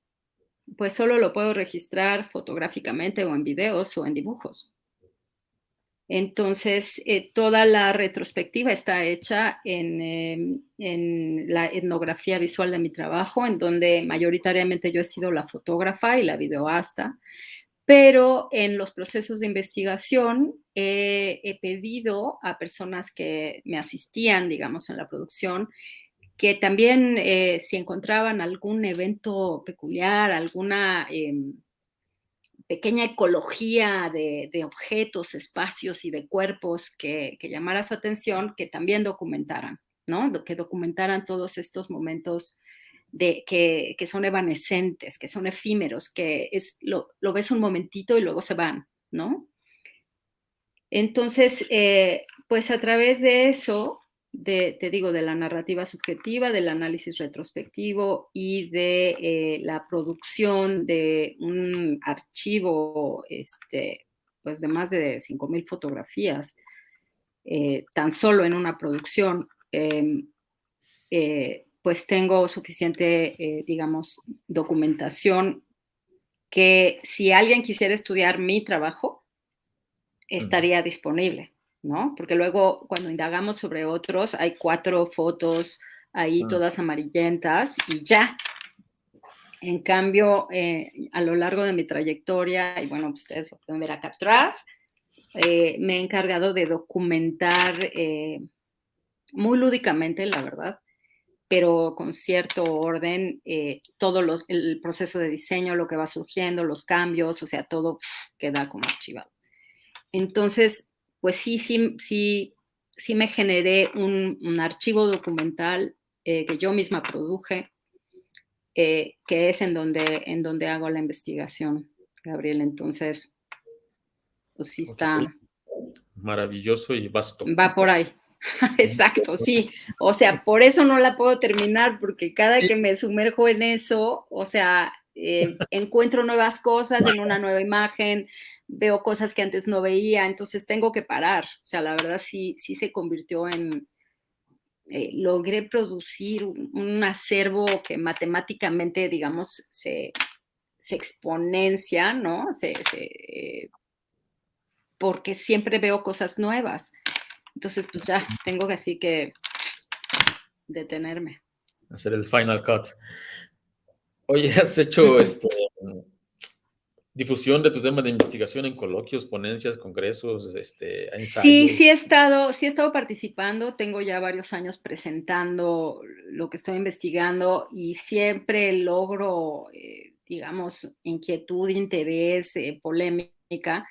pues solo lo puedo registrar fotográficamente o en videos o en dibujos. Entonces, eh, toda la retrospectiva está hecha em, en, la etnografía visual de mi trabajo, en donde mayoritariamente yo he sido la fotógrafa y la videoasta, pero en los procesos de investigación he pedido a personas que me asistían, digamos, en la producción, que también eh, si encontraban algún evento peculiar, alguna em, pequeña ecología de, objetos, espacios y de cuerpos que, llamara su atención, que también documentaran, ¿no? Que documentaran todos estos momentos de, que, son evanescentes, que son efímeros, que es, lo, ves un momentito y luego se van, ¿no? Entonces, eh, pues a través de eso, te digo, de la narrativa subjetiva, del análisis retrospectivo y de eh, la producción de un archivo este, pues de más de 5.000 fotografías, eh, tan solo en una producción, em, eh, pues tengo suficiente, digamos, documentación que si alguien quisiera estudiar mi trabajo, estaría disponible. ¿No? Porque luego cuando indagamos sobre otros hay cuatro fotos ahí ah. todas amarillentas y ya. En cambio, eh, a lo largo de mi trayectoria, y bueno, ustedes lo pueden ver acá atrás, eh, me he encargado de documentar eh, muy lúdicamente, la verdad, pero con cierto orden, todo el proceso de diseño, lo que va surgiendo, los cambios, o sea, todo queda como archivado. Entonces, pues sí, sí, sí, sí me generé un, archivo documental eh, que yo misma produje, eh, que es en donde, en donde hago la investigación, Gabriel. Entonces, pues sí está... Maravilloso y vasto. Va por ahí. Exacto, sí. O sea, por eso no la puedo terminar, porque cada que me sumerjo en eso, o sea, eh, encuentro nuevas cosas en una nueva imagen, veo cosas que antes no veía, entonces tengo que parar. O sea, la verdad sí, sí se convirtió en, eh, logré producir un, acervo que matemáticamente, digamos, se, exponencia, ¿no? Se, porque siempre veo cosas nuevas. Entonces, pues ya, tengo que así que detenerme. Hacer el final cut. Oye, ¿has hecho este, difusión de tu tema de investigación en coloquios, ponencias, congresos, este, ensayos? Sí, sí he estado, sí he estado participando, tengo ya varios años presentando lo que estoy investigando y siempre logro, eh, digamos, inquietud, interés, eh, polémica.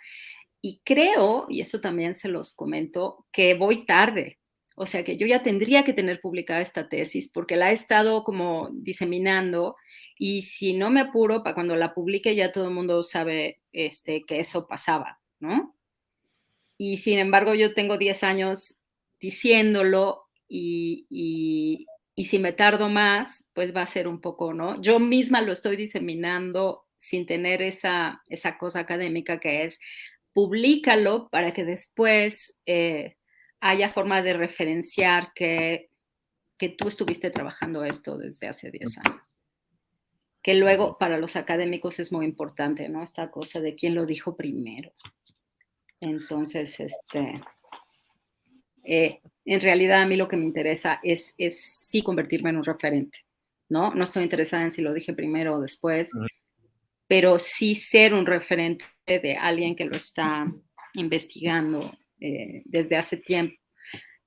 Y creo, y eso también se los comento, que voy tarde. O sea que yo ya tendría que tener publicada esta tesis porque la he estado como diseminando y si no me apuro, para cuando la publique ya todo el mundo sabe este, que eso pasaba, ¿no? Y sin embargo yo tengo 10 años diciéndolo y, y, y si me tardo más, pues va a ser un poco, ¿no? Yo misma lo estoy diseminando sin tener esa, esa cosa académica que es públicalo para que después... Eh, haya forma de referenciar que, que tú estuviste trabajando esto desde hace 10 años. Que luego para los académicos es muy importante, ¿no? Esta cosa de quién lo dijo primero. Entonces, este, eh, en realidad a mí lo que me interesa es, es sí convertirme en un referente, ¿no? No estoy interesada en si lo dije primero o después, pero sí ser un referente de alguien que lo está investigando eh, desde hace tiempo.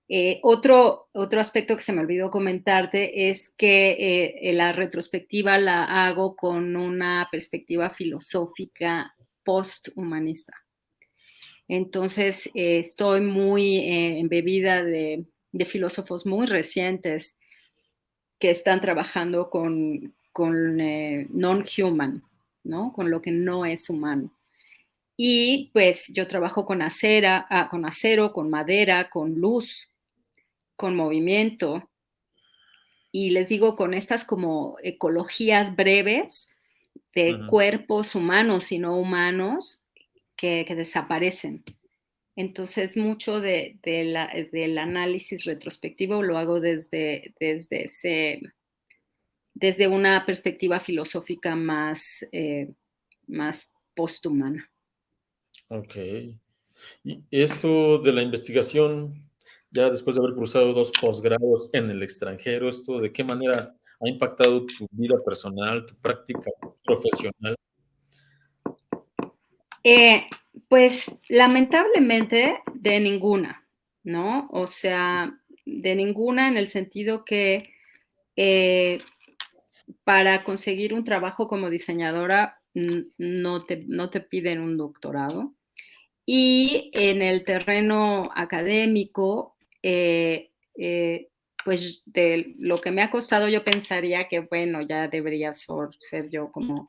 Eh, otro, otro aspecto que se me olvidó comentarte es que eh, la retrospectiva la hago con una perspectiva filosófica post-humanista. Entonces, estoy muy embebida de, de, filósofos muy recientes que están trabajando con, con non-human, ¿no? con lo que no es humano. Y pues yo trabajo con, acera, ah, con acero, con madera, con luz, con movimiento. Y les digo, con estas como ecologías breves de cuerpos humanos y no humanos que, desaparecen. Entonces, mucho de, del análisis retrospectivo lo hago desde, desde, ese, desde una perspectiva filosófica más, eh, más posthumana. Ok. Y esto de la investigación, ya después de haber cruzado dos posgrados en el extranjero, ¿esto de qué manera ha impactado tu vida personal, tu práctica profesional? Eh, pues lamentablemente de ninguna, ¿no? O sea, de ninguna en el sentido que eh, para conseguir un trabajo como diseñadora no te, no te piden un doctorado. Y en el terreno académico, eh, eh, pues de lo que me ha costado, yo pensaría que, bueno, ya debería ser, yo como,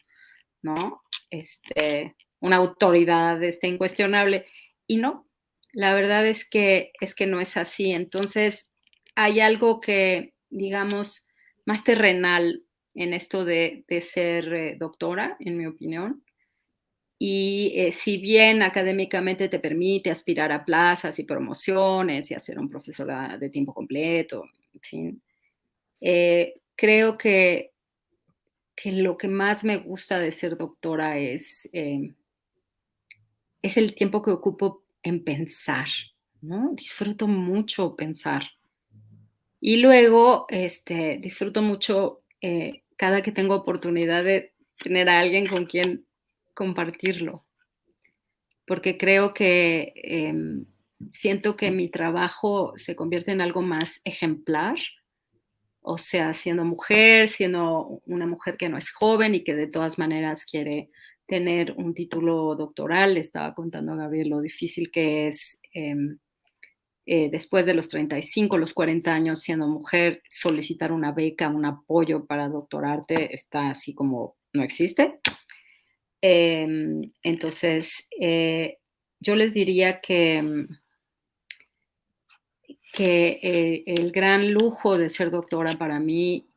¿no? Este, una autoridad este, incuestionable. Y no, la verdad es que, es que no es así. Entonces, hay algo que, digamos, más terrenal, en esto de, ser eh, doctora, en mi opinión. Y eh, si bien académicamente te permite aspirar a plazas y promociones y hacer un profesor de tiempo completo, en fin, eh, creo que, que lo que más me gusta de ser doctora es, es el tiempo que ocupo en pensar, ¿no? Disfruto mucho pensar. Y luego este, disfruto mucho cada que tengo oportunidad de tener a alguien con quien compartirlo, porque creo que em, siento que mi trabajo se convierte en algo más ejemplar, o sea, siendo mujer, siendo una mujer que no es joven y que de todas maneras quiere tener un título doctoral. estaba contando a Gabriel lo difícil que es em, eh, después de los 35, los 40 años siendo mujer, solicitar una beca, un apoyo para doctorarte está así como no existe. Em, entonces, eh, yo les diría que, que eh, el gran lujo de ser doctora para mí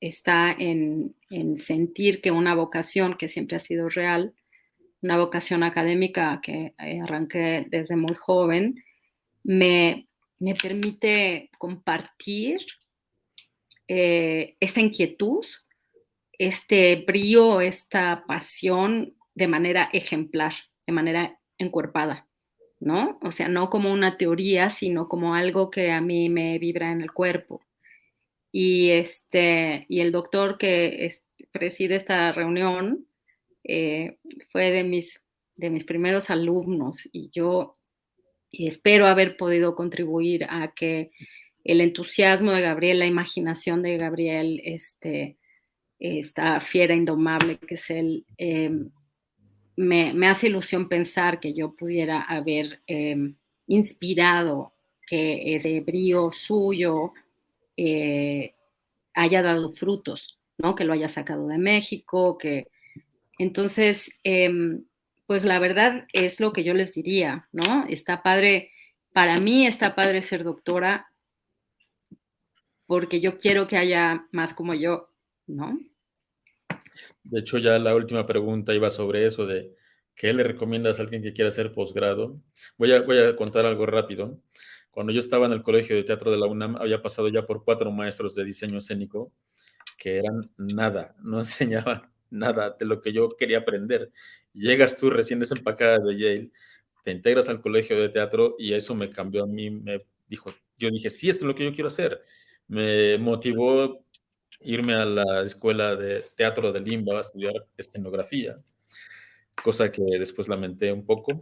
está en sentir que una vocación que siempre ha sido real, una vocación académica que arranqué desde muy joven, me, permite compartir eh, esta inquietud, este brío, esta pasión de manera ejemplar, de manera encuerpada, ¿no? O sea, no como una teoría, sino como algo que a mí me vibra en el cuerpo. Y, este, y el doctor que preside esta reunión eh, fue de mis, de mis primeros alumnos y yo espero haber podido contribuir a que el entusiasmo de Gabriel, la imaginación de Gabriel, este, esta fiera indomable que es él, em, me, hace ilusión pensar que yo pudiera haber em, inspirado que ese brío suyo eh, haya dado frutos, ¿no? Que lo haya sacado de México, que entonces, em, pues la verdad es lo que yo les diría, ¿no? Está padre, para mí está padre ser doctora porque yo quiero que haya más como yo, ¿no? De hecho, ya la última pregunta iba sobre eso de ¿qué le recomiendas a alguien que quiera hacer posgrado? Voy a, voy a contar algo rápido. Cuando yo estaba en el Colegio de Teatro de la UNAM, había pasado ya por cuatro maestros de diseño escénico que eran nada, no enseñaban nada de lo que yo quería aprender. Llegas tú recién desempacada de Yale, te integras al Colegio de Teatro y eso me cambió a mí, me dijo, yo dije, sí, esto es lo que yo quiero hacer. Me motivó irme a la escuela de teatro de Limba a estudiar escenografía cosa que después lamenté un poco.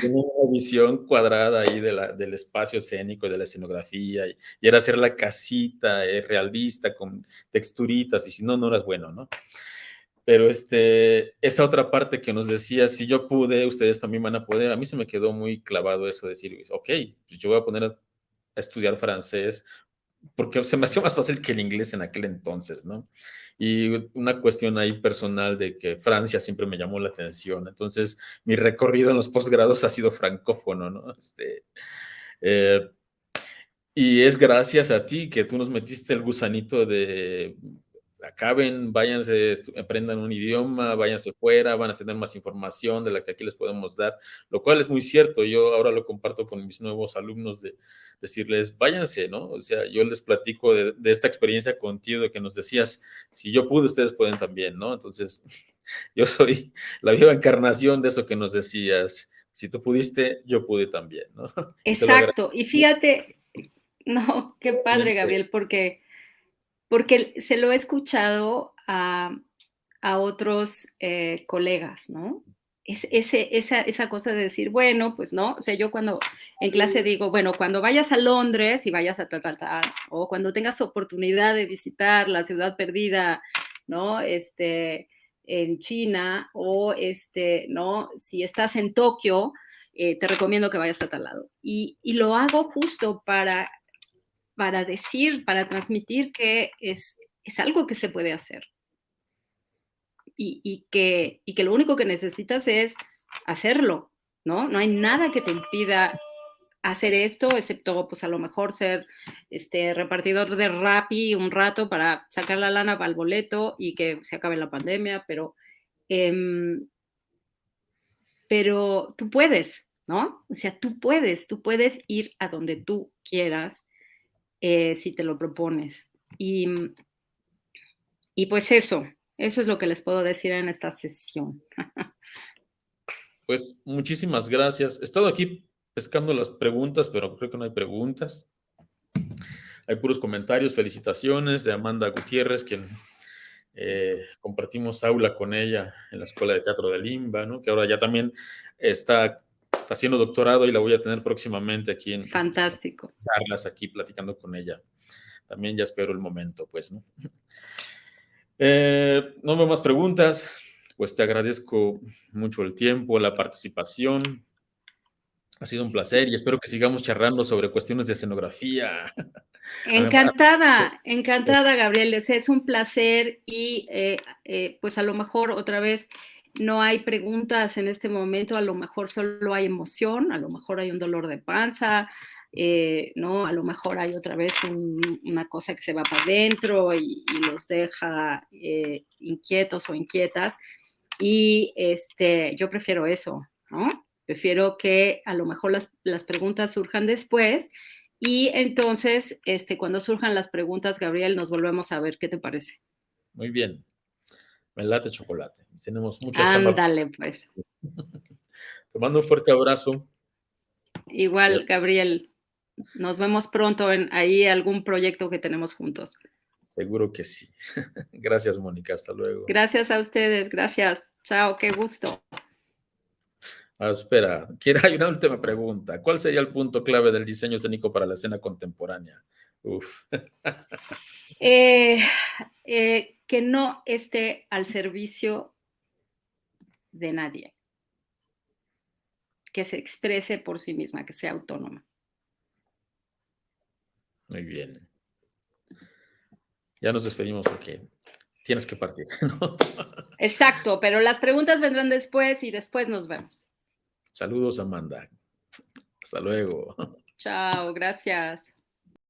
Tenía una visión cuadrada ahí de la, del espacio escénico, de la escenografía, y, era hacer la casita eh, realista con texturitas, y si no, no eras bueno, ¿no? Pero este, esa otra parte que nos decía, si yo pude, ustedes también van a poder, a mí se me quedó muy clavado eso de decir, ok, pues yo voy a poner a estudiar francés, porque se me hacía más fácil que el inglés en aquel entonces, ¿no? Y una cuestión ahí personal de que Francia siempre me llamó la atención. Entonces, mi recorrido en los posgrados ha sido francófono, ¿no? Este, eh, y es gracias a ti que tú nos metiste el gusanito de acaben, váyanse, aprendan un idioma, váyanse fuera, van a tener más información de la que aquí les podemos dar, lo cual es muy cierto. Yo ahora lo comparto con mis nuevos alumnos de decirles, váyanse, ¿no? O sea, yo les platico de, esta experiencia contigo de que nos decías, si yo pude, ustedes pueden también, ¿no? Entonces, yo soy la viva encarnación de eso que nos decías. Si tú pudiste, yo pude también, ¿no? Exacto. Y fíjate, no, qué padre, Gabriel, porque porque se lo he escuchado a, otros eh, colegas, ¿no? Es, ese, esa, esa, cosa de decir, bueno, pues no, o sea, yo cuando en clase digo, bueno, cuando vayas a Londres y vayas a tal, tal, tal, o cuando tengas oportunidad de visitar la ciudad perdida, ¿no? Este, en China, o este, ¿no? Si estás en Tokio, eh, te recomiendo que vayas a tal lado. Y, y lo hago justo para para decir, para transmitir que es, es algo que se puede hacer. Y, que, y que lo único que necesitas es hacerlo, ¿no? No hay nada que te impida hacer esto, excepto pues a lo mejor ser este repartidor de Rappi un rato para sacar la lana para el boleto y que se acabe la pandemia, pero, em, pero tú puedes, ¿no? O sea, tú puedes, tú puedes ir a donde tú quieras eh, si te lo propones. Y, y pues eso, eso es lo que les puedo decir en esta sesión. Pues muchísimas gracias. He estado aquí pescando las preguntas, pero creo que no hay preguntas. Hay puros comentarios, felicitaciones de Amanda Gutiérrez, quien eh, compartimos aula con ella en la Escuela de Teatro de Limba, ¿no? que ahora ya también está está haciendo doctorado y la voy a tener próximamente aquí en Fantástico. charlas aquí platicando con ella. También ya espero el momento, pues, ¿no? Eh, no veo más preguntas, pues te agradezco mucho el tiempo, la participación. Ha sido un placer y espero que sigamos charlando sobre cuestiones de escenografía. Encantada, pues, encantada, pues Gabriel. Es un placer y eh, eh, pues a lo mejor otra vez no hay preguntas en este momento, a lo mejor solo hay emoción, a lo mejor hay un dolor de panza, eh, ¿no? A lo mejor hay otra vez una cosa que se va para adentro y, los deja eh, inquietos o inquietas. Y este, yo prefiero eso, ¿no? Prefiero que a lo mejor las, las preguntas surjan después y entonces, este, cuando surjan las preguntas, Gabriel, nos volvemos a ver. ¿Qué te parece? Muy bien. Me late chocolate. Tenemos mucha Ándale, pues. Te mando un fuerte abrazo. Igual, Gabriel. nos vemos pronto en ahí algún proyecto que tenemos juntos. Seguro que sí. Gracias, Mónica. Hasta luego. Gracias a ustedes. Gracias. Chao. Qué gusto. Ah, espera, quiero, hay una última pregunta. ¿Cuál sería el punto clave del diseño escénico para la escena contemporánea? Uf. Eh, eh, que no esté al servicio de nadie. Que se exprese por sí misma, que sea autónoma. Muy bien. Ya nos despedimos porque tienes que partir. ¿no? Exacto, pero las preguntas vendrán después y después nos vemos. Saludos, Amanda. Hasta luego. Chao, gracias.